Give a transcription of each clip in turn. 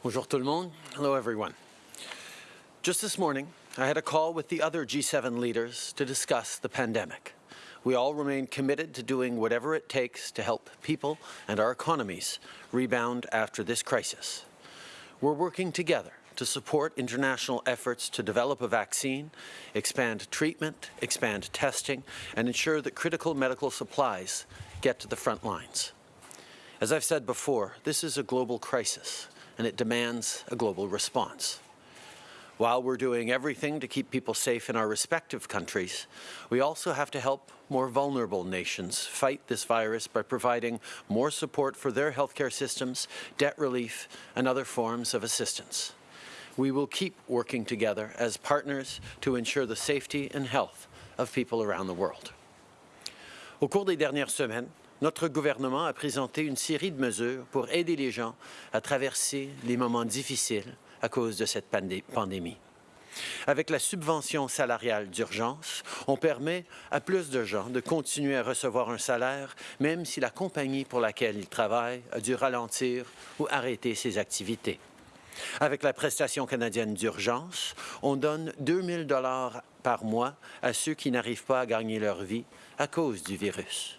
Bonjour tout le monde. Hello everyone. Just this morning, I had a call with the other G7 leaders to discuss the pandemic. We all remain committed to doing whatever it takes to help people and our economies rebound after this crisis. We're working together to support international efforts to develop a vaccine, expand treatment, expand testing, and ensure that critical medical supplies get to the front lines. As I've said before, this is a global crisis, and it demands a global response. While we're doing everything to keep people safe in our respective countries, we also have to help more vulnerable nations fight this virus by providing more support for their healthcare systems, debt relief, and other forms of assistance. We will keep working together as partners to ensure the safety and health of people around the world. Au cours des dernières semaines, notre gouvernement a présenté une série de mesures pour aider les gens à traverser les moments difficiles à cause de cette pandémie. Avec la subvention salariale d'urgence, on permet à plus de gens de continuer à recevoir un salaire, même si la compagnie pour laquelle ils travaillent a dû ralentir ou arrêter ses activités. Avec la prestation canadienne d'urgence, on donne 2 000 dollars par mois à ceux qui n'arrivent pas à gagner leur vie à cause du virus.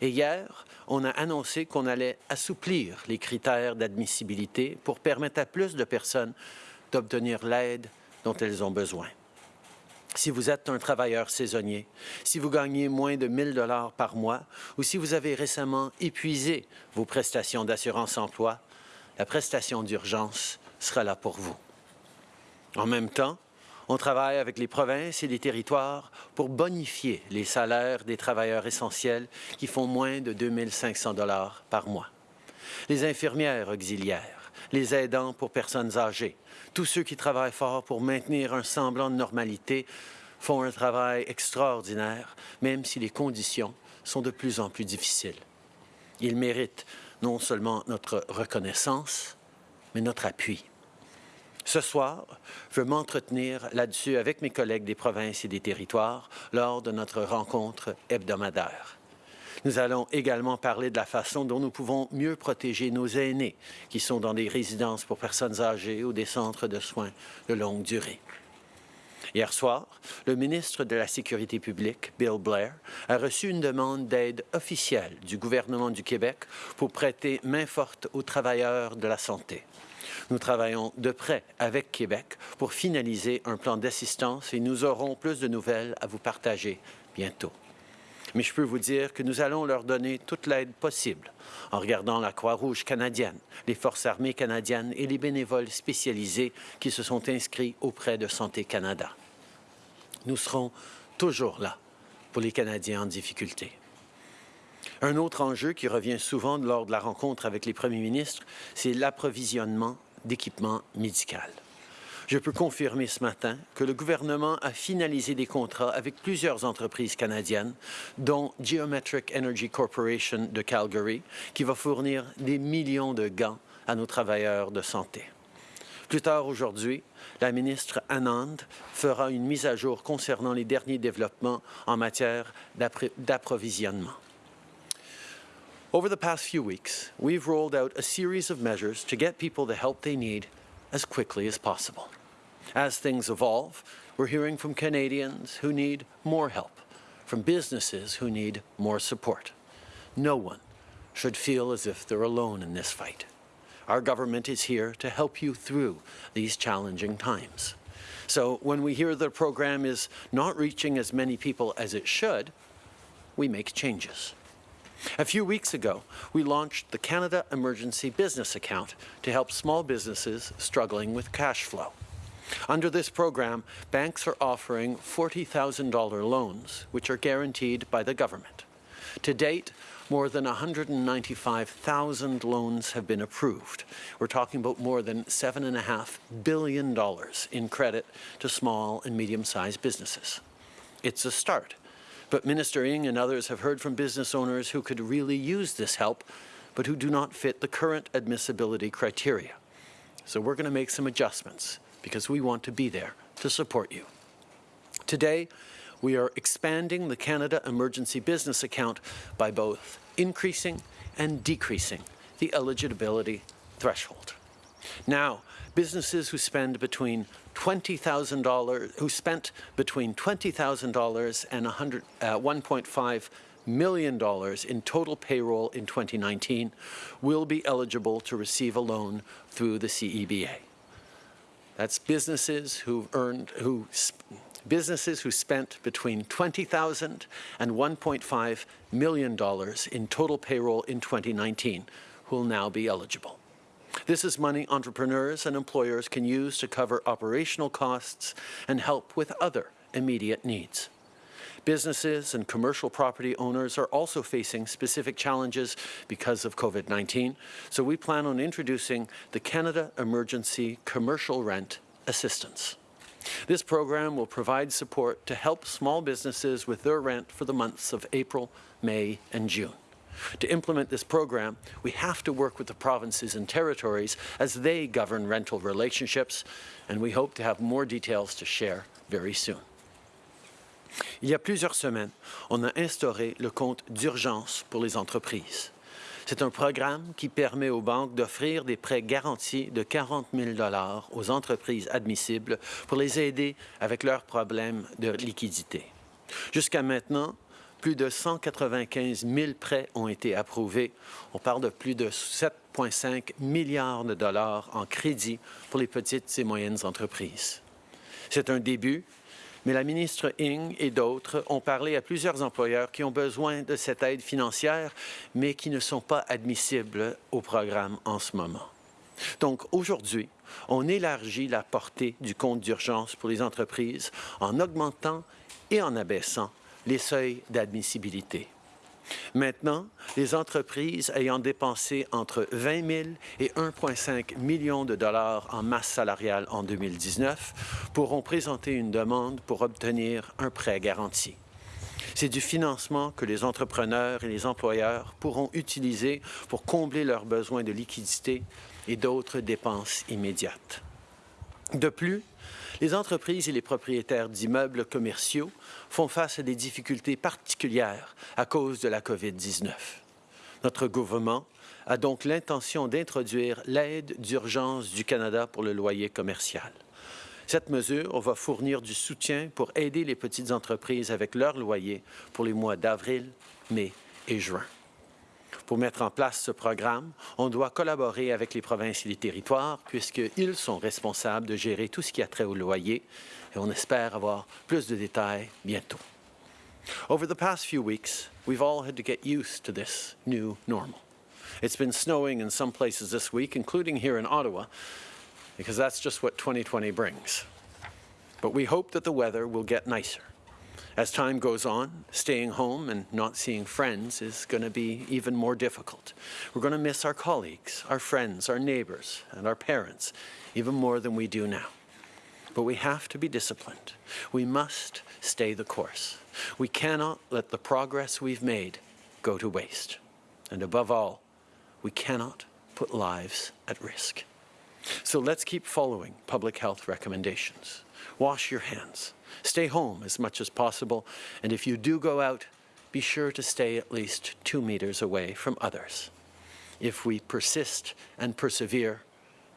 Et hier, on a annoncé qu'on allait assouplir les critères d'admissibilité pour permettre à plus de personnes d'obtenir l'aide dont elles ont besoin. Si vous êtes un travailleur saisonnier, si vous gagnez moins de 1000 dollars par mois ou si vous avez récemment épuisé vos prestations d'assurance-emploi, la prestation d'urgence sera là pour vous. En même temps, on travaille avec les provinces et les territoires pour bonifier les salaires des travailleurs essentiels qui font moins de 2 500 dollars par mois. Les infirmières auxiliaires, les aidants pour personnes âgées, tous ceux qui travaillent fort pour maintenir un semblant de normalité font un travail extraordinaire, même si les conditions sont de plus en plus difficiles. Ils méritent non seulement notre reconnaissance, mais notre appui. Ce soir, je veux m'entretenir là-dessus avec mes collègues des provinces et des territoires lors de notre rencontre hebdomadaire. Nous allons également parler de la façon dont nous pouvons mieux protéger nos aînés qui sont dans des résidences pour personnes âgées ou des centres de soins de longue durée. Hier soir, le ministre de la Sécurité publique, Bill Blair, a reçu une demande d'aide officielle du gouvernement du Québec pour prêter main forte aux travailleurs de la santé. Nous travaillons de près avec Québec pour finaliser un plan d'assistance et nous aurons plus de nouvelles à vous partager bientôt. Mais je peux vous dire que nous allons leur donner toute l'aide possible en regardant la Croix-Rouge canadienne, les Forces armées canadiennes et les bénévoles spécialisés qui se sont inscrits auprès de Santé Canada. Nous serons toujours là pour les Canadiens en difficulté. Un autre enjeu qui revient souvent lors de la rencontre avec les premiers ministres, c'est l'approvisionnement d'équipement médical. Je peux confirmer ce matin que le gouvernement a finalisé des contrats avec plusieurs entreprises canadiennes, dont Geometric Energy Corporation de Calgary, qui va fournir des millions de gants à nos travailleurs de santé. Plus tard aujourd'hui, la ministre Anand fera une mise à jour concernant les derniers développements en matière d'approvisionnement. Over the past few weeks, we've rolled out a series of measures to get people the help they need as quickly as possible. As things evolve, we're hearing from Canadians who need more help, from businesses who need more support. No one should feel as if they're alone in this fight. Our government is here to help you through these challenging times. So when we hear the program is not reaching as many people as it should, we make changes. A few weeks ago, we launched the Canada Emergency Business Account to help small businesses struggling with cash flow. Under this program, banks are offering $40,000 loans, which are guaranteed by the government. To date, more than 195,000 loans have been approved. We're talking about more than $7.5 billion in credit to small and medium-sized businesses. It's a start, but Minister Ng and others have heard from business owners who could really use this help, but who do not fit the current admissibility criteria. So we're going to make some adjustments because we want to be there to support you. Today, we are expanding the Canada Emergency Business Account by both increasing and decreasing the eligibility threshold. Now, businesses who spend between $20,000, who spent between $20,000 and 100, uh, 1.5 million dollars in total payroll in 2019 will be eligible to receive a loan through the CEBA. That's businesses who earned, who businesses who spent between $20,000 and $1.5 million in total payroll in 2019 will now be eligible. This is money entrepreneurs and employers can use to cover operational costs and help with other immediate needs. Businesses and commercial property owners are also facing specific challenges because of COVID-19, so we plan on introducing the Canada Emergency Commercial Rent Assistance. This program will provide support to help small businesses with their rent for the months of April, May and June. To implement this program, we have to work with the provinces and territories as they govern rental relationships, and we hope to have more details to share very soon. Il y a plusieurs semaines, on a instauré le compte d'urgence pour les entreprises. C'est un programme qui permet aux banques d'offrir des prêts garantis de 40 000 aux entreprises admissibles pour les aider avec leurs problèmes de liquidité. Jusqu'à maintenant, plus de 195 000 prêts ont été approuvés. On parle de plus de 7,5 milliards de dollars en crédit pour les petites et moyennes entreprises. C'est un début, mais la ministre Ing et d'autres ont parlé à plusieurs employeurs qui ont besoin de cette aide financière, mais qui ne sont pas admissibles au programme en ce moment. Donc aujourd'hui, on élargit la portée du compte d'urgence pour les entreprises en augmentant et en abaissant les seuils d'admissibilité. Maintenant, les entreprises ayant dépensé entre 20 000 et 1,5 million de dollars en masse salariale en 2019 pourront présenter une demande pour obtenir un prêt garanti. C'est du financement que les entrepreneurs et les employeurs pourront utiliser pour combler leurs besoins de liquidité et d'autres dépenses immédiates. De plus, les entreprises et les propriétaires d'immeubles commerciaux font face à des difficultés particulières à cause de la COVID-19. Notre gouvernement a donc l'intention d'introduire l'aide d'urgence du Canada pour le loyer commercial. Cette mesure va fournir du soutien pour aider les petites entreprises avec leur loyer pour les mois d'avril, mai et juin. Pour mettre en place ce programme, on doit collaborer avec les provinces et les territoires puisqu'ils sont responsables de gérer tout ce qui a trait au loyer et on espère avoir plus de détails bientôt. Over the past few weeks, we've all had to get used to this new normal. It's been snowing in some places this week, including here in Ottawa, because that's just what 2020 brings. But we hope that the weather will get nicer. As time goes on, staying home and not seeing friends is going to be even more difficult. We're going to miss our colleagues, our friends, our neighbours, and our parents even more than we do now. But we have to be disciplined. We must stay the course. We cannot let the progress we've made go to waste. And above all, we cannot put lives at risk. So let's keep following public health recommendations. Wash your hands. Stay home as much as possible. And if you do go out, be sure to stay at least two meters away from others. If we persist and persevere,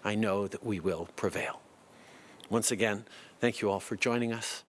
I know that we will prevail. Once again, thank you all for joining us.